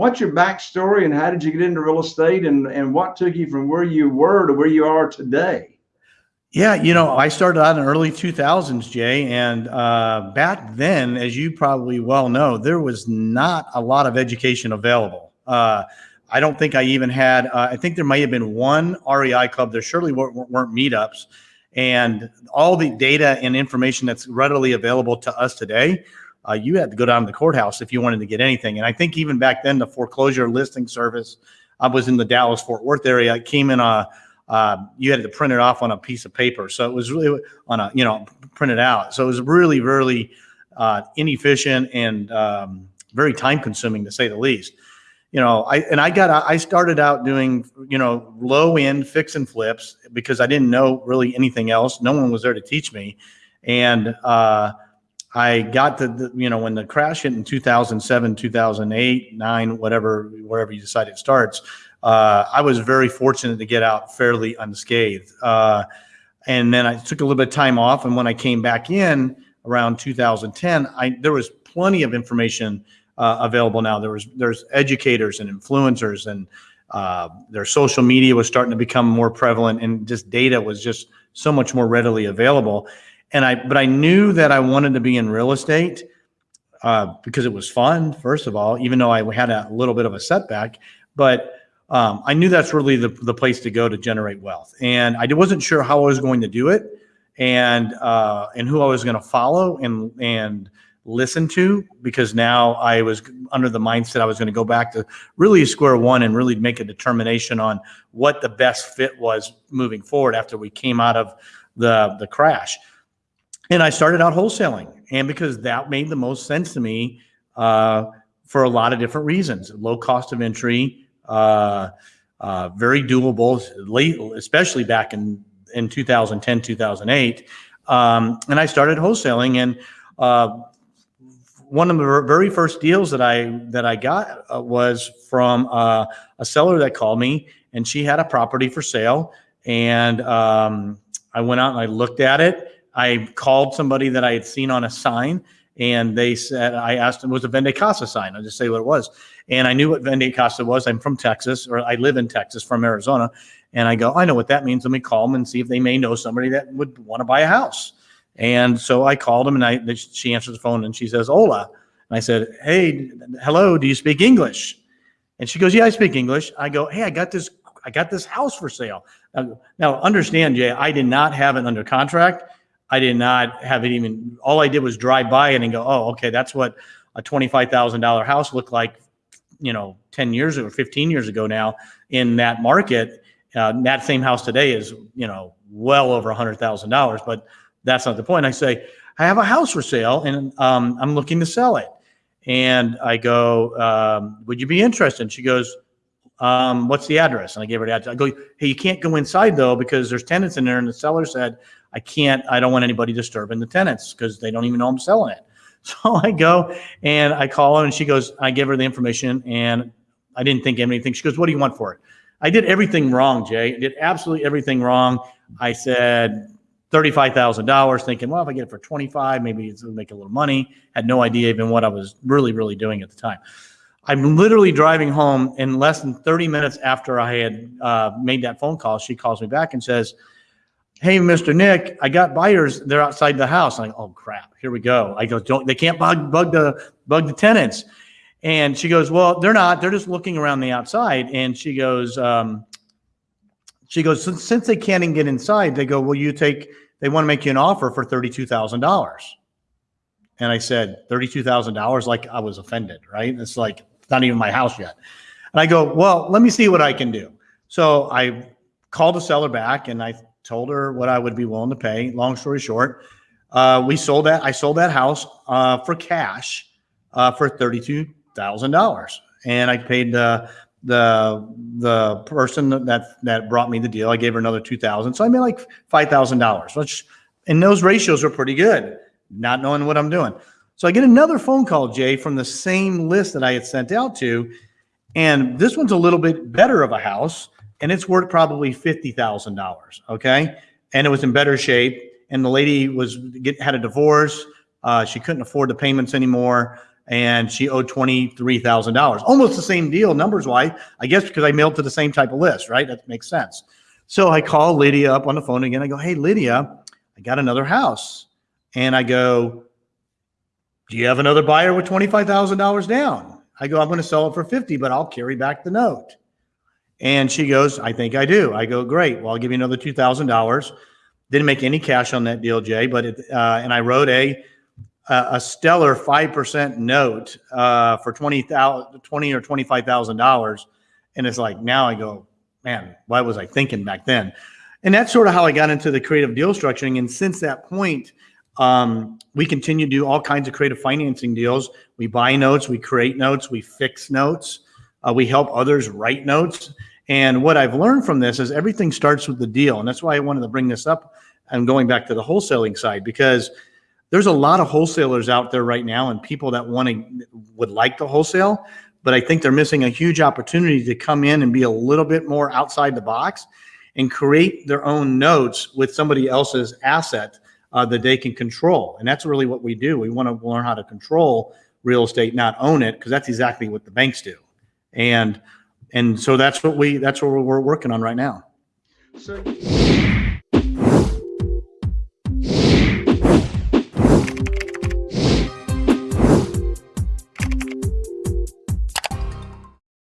what's your backstory and how did you get into real estate and, and what took you from where you were to where you are today? Yeah, you know, I started out in early 2000s, Jay, and uh, back then, as you probably well know, there was not a lot of education available. Uh, I don't think I even had. Uh, I think there might have been one REI club. There surely weren't, weren't meetups, and all the data and information that's readily available to us today. Uh, you had to go down to the courthouse if you wanted to get anything. And I think even back then, the foreclosure listing service. I was in the Dallas Fort Worth area. It came in a uh, you had to print it off on a piece of paper. So it was really on a, you know, printed out. So it was really, really uh, inefficient and um, very time consuming to say the least. You know, I, and I got, I started out doing, you know, low end fix and flips because I didn't know really anything else. No one was there to teach me. And, uh, I got the, the, you know, when the crash hit in 2007, 2008, nine, whatever, wherever you decide it starts, uh, I was very fortunate to get out fairly unscathed. Uh, and then I took a little bit of time off. And when I came back in around 2010, I, there was plenty of information uh, available now. There was there's educators and influencers and uh, their social media was starting to become more prevalent and just data was just so much more readily available. And I, but I knew that I wanted to be in real estate uh, because it was fun, first of all, even though I had a little bit of a setback, but um, I knew that's really the, the place to go to generate wealth. And I wasn't sure how I was going to do it and, uh, and who I was going to follow and, and listen to because now I was under the mindset I was going to go back to really square one and really make a determination on what the best fit was moving forward after we came out of the, the crash. And I started out wholesaling and because that made the most sense to me uh, for a lot of different reasons, low cost of entry, uh, uh, very doable, late, especially back in, in 2010, 2008. Um, and I started wholesaling and uh, one of the very first deals that I that I got uh, was from uh, a seller that called me, and she had a property for sale, and um, I went out and I looked at it. I called somebody that I had seen on a sign, and they said I asked them was a Vende Casa sign. I'll just say what it was, and I knew what Vende Casa was. I'm from Texas, or I live in Texas from Arizona. And I go, I know what that means. Let me call them and see if they may know somebody that would want to buy a house. And so I called them and I, she answers the phone and she says, Hola. And I said, Hey, hello, do you speak English? And she goes, Yeah, I speak English. I go, Hey, I got this, I got this house for sale. Now, now understand, Jay, I did not have it under contract. I did not have it even, all I did was drive by it and go, Oh, okay, that's what a $25,000 house looked like you know 10 years or 15 years ago now in that market. Uh, that same house today is you know well over a hundred thousand dollars but that's not the point. I say i have a house for sale and um, i'm looking to sell it. And i go um, would you be interested? And she goes um, what's the address? And i gave her the address. I go hey you can't go inside though because there's tenants in there. And the seller said i can't i don't want anybody disturbing the tenants because they don't even know i'm selling it So I go and I call her and she goes, I give her the information and I didn't think anything. She goes, what do you want for it? I did everything wrong, Jay. I did absolutely everything wrong. I said $35,000 thinking, well, if I get it for 25, maybe it'll make a little money. Had no idea even what I was really, really doing at the time. I'm literally driving home in less than 30 minutes after I had uh, made that phone call. She calls me back and says, hey, Mr. Nick, I got buyers. They're outside the house. I'm like, oh crap, here we go. I go, don't, they can't bug, bug the, bug the tenants. And she goes, well, they're not, they're just looking around the outside. And she goes, um, she goes, since, since they can't even get inside, they go, well, you take, they want to make you an offer for $32,000. And I said, $32,000, like I was offended, right? It's like, it's not even my house yet. And I go, well, let me see what I can do. So I called the seller back and I told her what I would be willing to pay. Long story short, uh, we sold that. I sold that house uh, for cash uh, for thirty-two thousand dollars, and I paid the the the person that that brought me the deal. I gave her another two thousand, so I made like five thousand dollars. Which, and those ratios are pretty good. Not knowing what I'm doing, so I get another phone call, Jay, from the same list that I had sent out to, and this one's a little bit better of a house and it's worth probably $50,000. Okay. And it was in better shape. And the lady was get, had a divorce. Uh, she couldn't afford the payments anymore. and she owed $23,000. Almost the same deal numbers wise, I guess because I mailed to the same type of list, right? That makes sense. So I call Lydia up on the phone again. I go, Hey, Lydia, I got another house. And I go, Do you have another buyer with $25,000 down? I go, I'm going to sell it for 50, but I'll carry back the note. And she goes, I think I do. I go, great. Well, I'll give you another $2,000. Didn't make any cash on that deal, Jay, but it, uh, and I wrote a, a stellar 5% note, uh, for 20,000, 20 or $25,000. And it's like, now I go, man, why was I thinking back then? And that's sort of how I got into the creative deal structuring. And since that point, um, we continue to do all kinds of creative financing deals. We buy notes, we create notes, we fix notes, uh, we help others write notes. And what I've learned from this is everything starts with the deal. And that's why I wanted to bring this up and going back to the wholesaling side because there's a lot of wholesalers out there right now and people that want to would like to wholesale, but I think they're missing a huge opportunity to come in and be a little bit more outside the box and create their own notes with somebody else's asset uh, that they can control. And that's really what we do. We want to learn how to control real estate, not own it, because that's exactly what the banks do. And and so that's what we that's what we're working on right now. So